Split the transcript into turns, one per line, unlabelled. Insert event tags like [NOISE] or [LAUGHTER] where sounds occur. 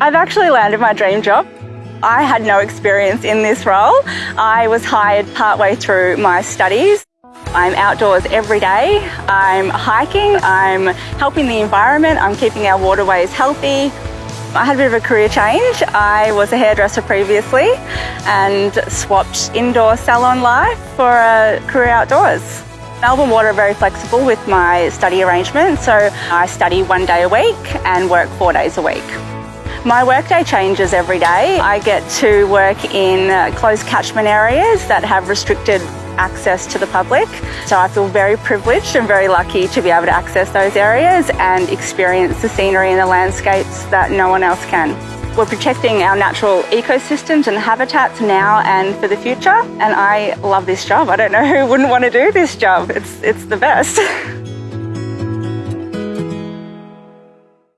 I've actually landed my dream job. I had no experience in this role. I was hired partway through my studies. I'm outdoors every day. I'm hiking, I'm helping the environment, I'm keeping our waterways healthy. I had a bit of a career change. I was a hairdresser previously and swapped indoor salon life for a career outdoors. Melbourne Water are very flexible with my study arrangement, so I study one day a week and work four days a week. My workday changes every day. I get to work in uh, closed catchment areas that have restricted access to the public. So I feel very privileged and very lucky to be able to access those areas and experience the scenery and the landscapes that no one else can. We're protecting our natural ecosystems and habitats now and for the future. And I love this job. I don't know [LAUGHS] who wouldn't want to do this job. It's, it's the best. [LAUGHS]